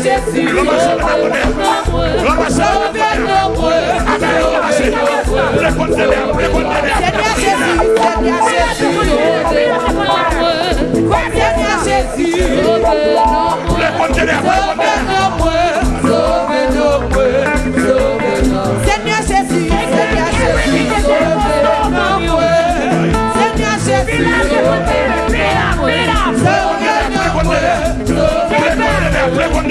Le kontene apwe, le kontene apwe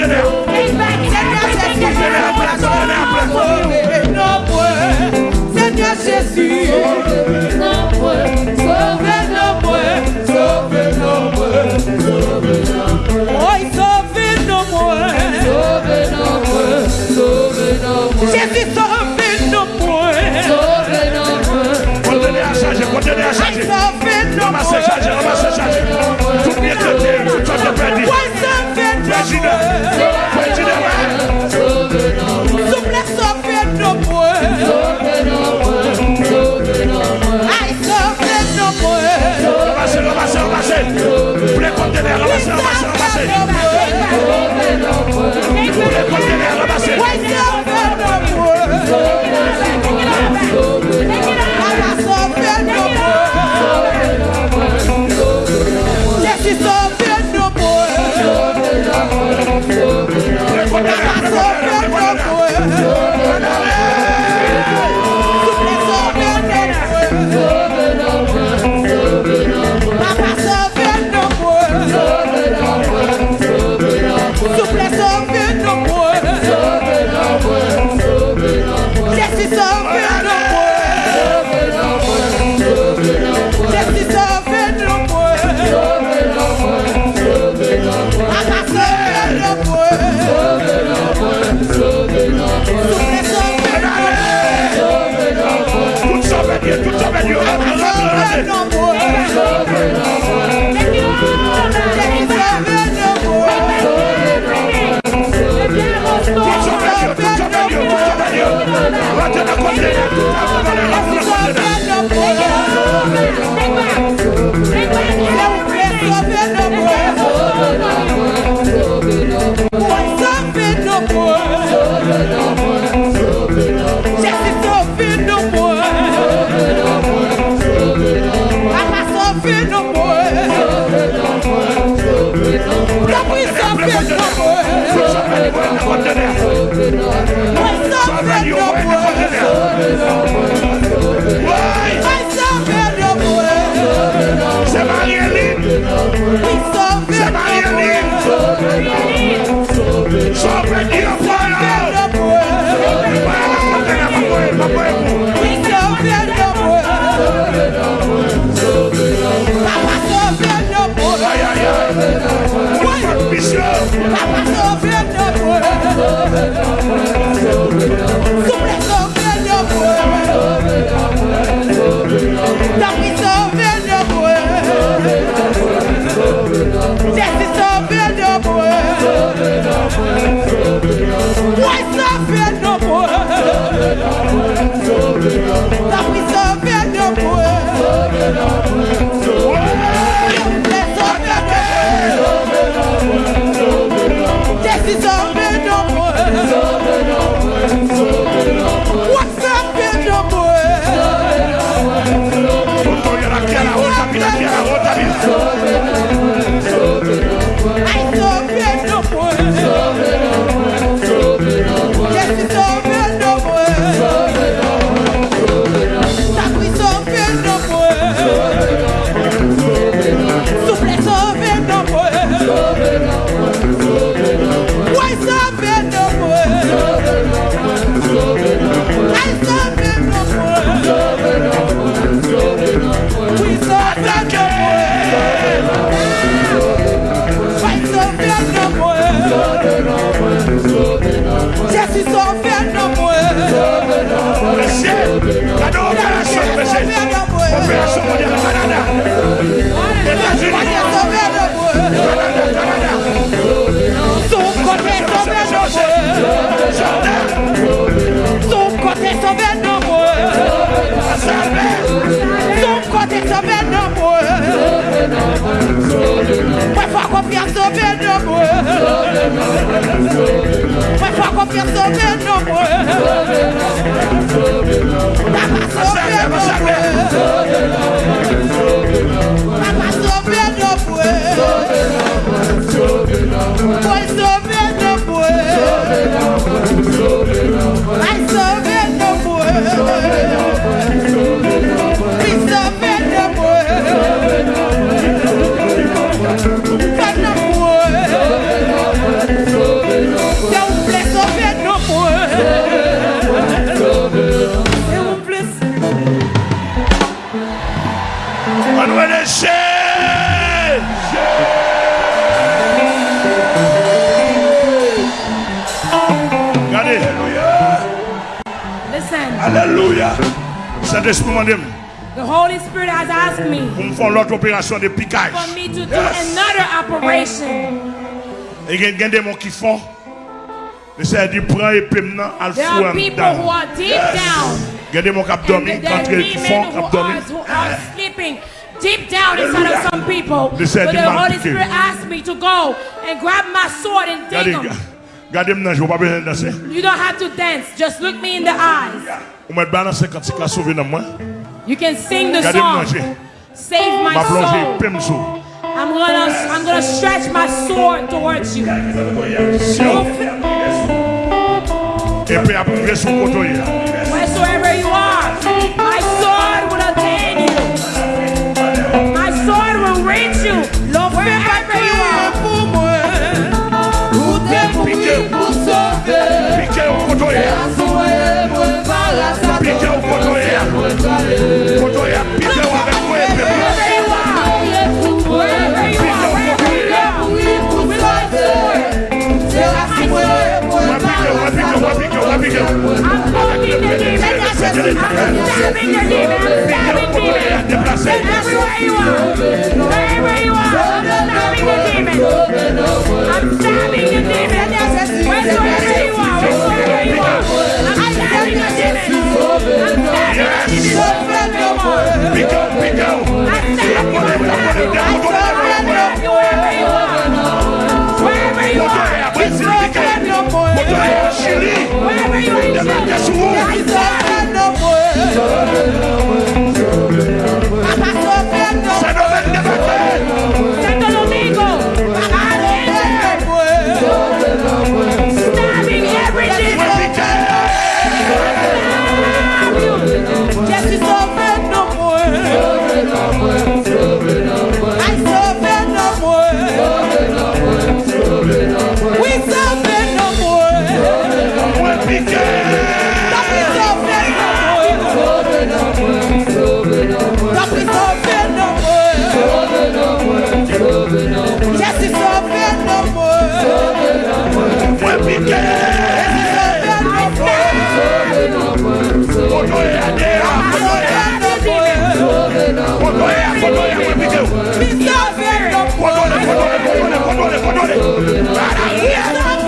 Jésus sauve nos points. Sauve nos points. Condamné à charge, condamné à charge. que no puedo. La prisa que no puedo. That we serve. Mwen fwa kope soube nou mwen Mwen fwa kope soube nou mwen Hallelujah. esprit m'a dit. The Holy Spirit has asked me. Pour me faire l'autre opération de piquage. For me to do yes. another operation. Et il y a des qui font. Le Seigneur dit prends et fou en dedans. There are people who are deep yes. down. Il y a des gens qui qui font, sleeping. deep down inside of some people. But the Holy Spirit asked me to go and grab my sword and dig them. You don't have to dance. Just look me in the eyes. You can sing the song. Save my soul. I'm gonna, I'm gonna stretch my sword towards you. Wheresoever you are, my sword will attain you. My sword will reach you. wherever Stabbing your demons. stabbing demons. Everywhere you are, everywhere you are, stabbing the demons. I'm stabbing the demons. Wherever you are, wherever you are, I'm stabbing the demons. I'm stabbing the demons. We go, we go. I'm stabbing the demon. I'm stabbing the demon. Wherever you are, it's broken. Wherever you are, honores para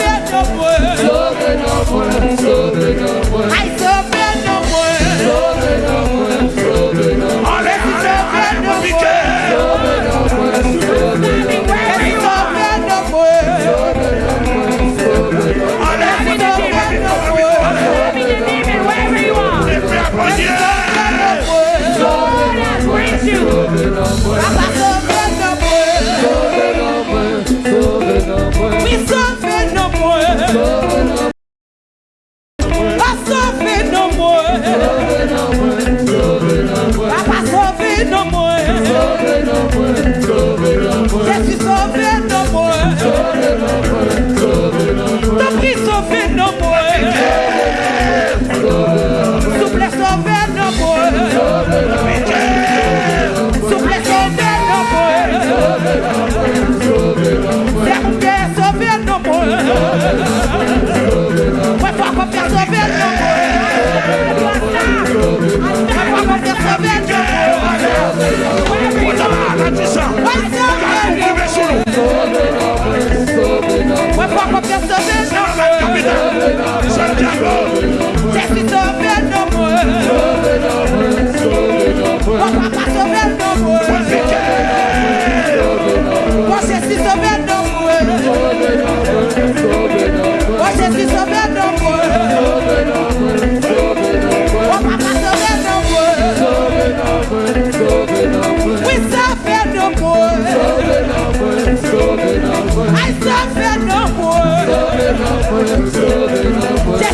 I'm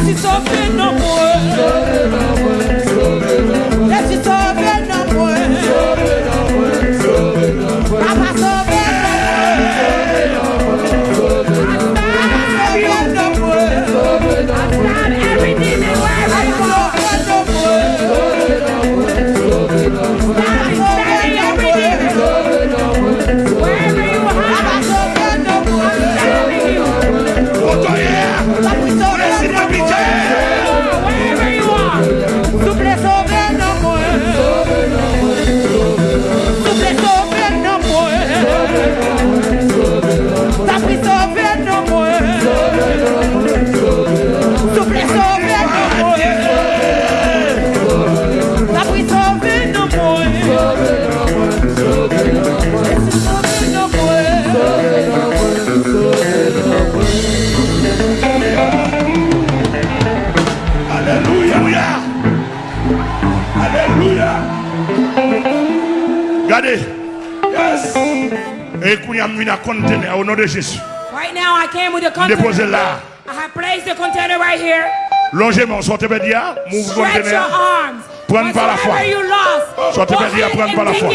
Jesse sofre no more. venu au nom de Jésus. Right now I came with container. Déposez là. I have placed the container right here. Longez-moi, sortez ah, Stretch your arms. Prendre ah, ah, par la foi. Sortez pas par la foi.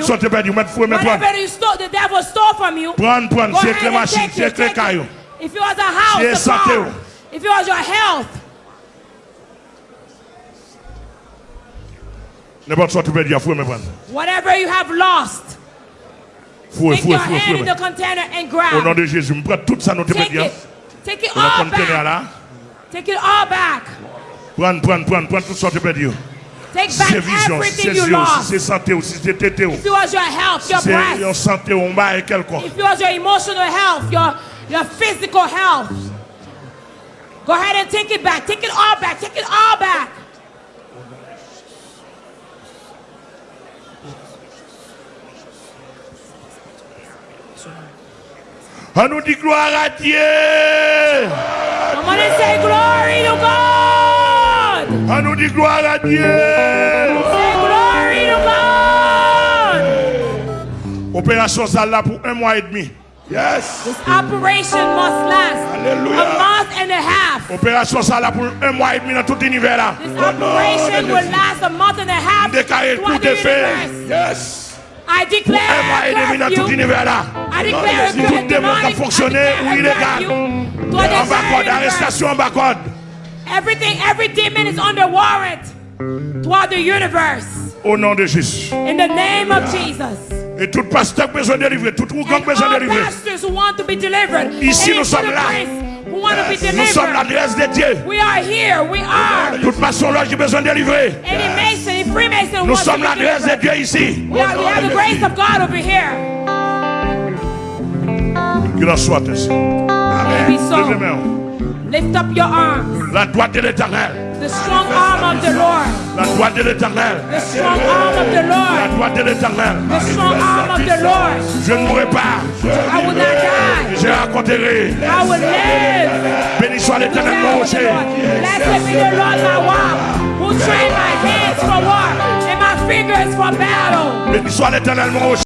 Sortez you. la foi. Tout la vous c'est c'est If it was a house, eh, oh. If it was your health. Whatever you have lost, fouet, take your hand in the container and grab. Au nom de Jésus, prends tout ça Take it, take it all back. Take it all back. Prends, prends, prends, prends tout ça te perdu. Take back everything you lost. If it was your health, your breath. If it was your emotional health, your your physical health. Go ahead and take it back. Take it all back. Take it all back. On nous dit gloire à Dieu. On say glory to God. On nous dit gloire à Dieu. glory to God. Opération ça là pour un mois et demi. Yes. This operation must last Alleluia. a month and a half. Opération ça pour un mois et demi dans tout l'univers là. This operation will last a month and a half. Déclaré tout effet. Yes. I declare un mois et demi dans tout l'univers là. Toute démon a fonctionné où il est garde. En bas code, arrestation en bas code. Everything, every demon is under warrant throughout the universe. Au nom de Jésus. In the name of Jesus. Et tout pasteur qui besoin de délivrer, tout groupe besoin de délivrer. pastors who want to be delivered. Ici nous sommes là. Who want to be delivered. Nous sommes l'adresse de Dieu. We are here, we are. Tout pastor qui besoin de délivrer. Any mason, any Freemason who wants to Nous sommes l'adresse de Dieu ici. We have the grace of God over here. Grâce soit ainsi. Amen. Lift up your arms. La droite de l'éternel. The strong arm of the Lord. La droite de l'éternel. The strong arm of the Lord. La droite de l'éternel. The strong arm of the Lord. Je ne mourrai pas. I will not die. Je raconterai. I will live. Béni soit l'éternel mon rocher. Blessed be the Lord my rock. Who trained my hands for war and my fingers for battle. Béni soit l'éternel mon rocher.